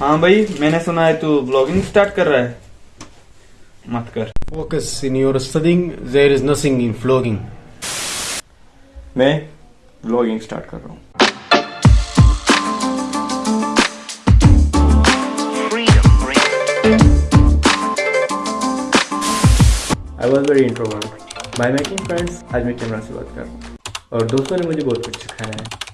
ہاں بھائی میں نے سنا ہے تو بلاگنگ سٹارٹ کر رہا ہے۔ مت کر۔ فوکس ان یور سٹڈنگ زیر از نسنگ ان فلوگنگ میں بلاگنگ سٹارٹ کر رہا ہوں۔ I was very introvert by making friends آج میں کیمرہ سے بات کر رہا ہوں۔ اور دوستوں نے مجھے بہت کچھ سکھایا ہے۔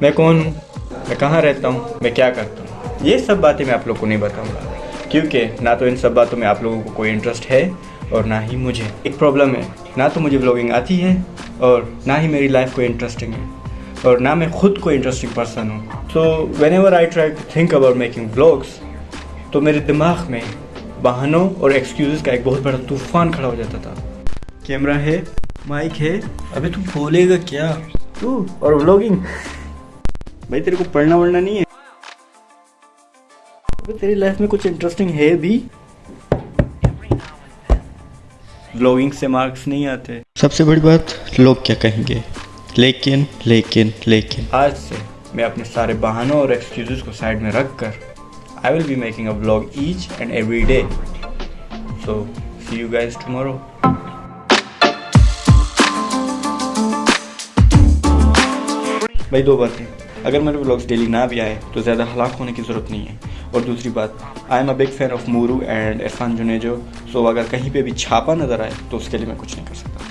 میں کون ہوں؟ میں کہاں رہتا ہوں؟ میں کیا کرتا ہوں؟ یہ سب باتیں میں آپ لوگ کو نہیں بتاؤں گا۔ کیونکہ نہ تو ان سب باتوں میں آپ لوگوں کو کوئی انٹرسٹ ہے اور نہ ہی مجھے۔ ایک پرابلم ہے، نہ تو مجھے بلاگنگ آتی ہے اور نہ ہی میری لائف کوئی انٹرسٹنگ ہے اور نہ میں خود کو انٹرسٹنگ پرسن ہوں۔ So whenever I try to think about making blogs تو میرے دماغ میں بہانوں اور ایکسکیوزز کا ایک بہت بڑا طوفان کھڑا ہو جاتا تھا۔ کیمرہ ہے مائک ہے، ابھی تو بولے گا کیا؟ تو اور بلاگنگ بھائی تیرے کو پڑھنا وڑھنا نہیں ہے۔ تیری لائف میں کچھ انٹرسٹنگ ہے بھی۔ بلاگنگ سے مارکس نہیں آتے۔ سب سے بڑی بات لوگ کیا کہیں گے؟ لیکن لیکن لیکن۔ آج سے میں اپنے سارے بہانوں اور ایکسکیوز کو سائڈ میں رکھ کر I will be making a blog each and every day so see you guys tomorrow بھائی دو باتیں اگر میرے بلاگز ڈیلی نہ بھی آئے تو زیادہ ہلاک ہونے کی ضرورت نہیں ہے۔ اور دوسری بات I am a big fan of Mooroo and Irfan Junejo سو اگر کہیں پہ بھی چھاپا نظر آئے تو اس کے لیے میں کچھ نہیں کر سکتا۔